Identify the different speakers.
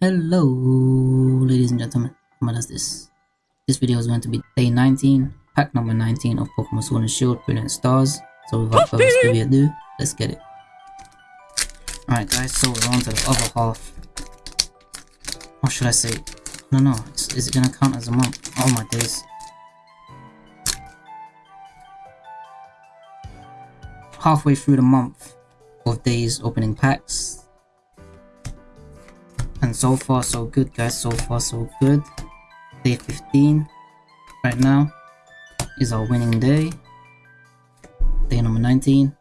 Speaker 1: Hello, ladies and gentlemen. What is this? This video is going to be day 19, pack number 19 of Pokemon Sword and Shield Brilliant Stars. So without further ado, let's get it. Alright guys, so we're on to the other half. What should I say? No, no, is, is it gonna count as a month? Oh my days. Halfway through the month of days opening packs. And so far so good guys, so far so good. Day 15 right now is our winning day. Day number 19.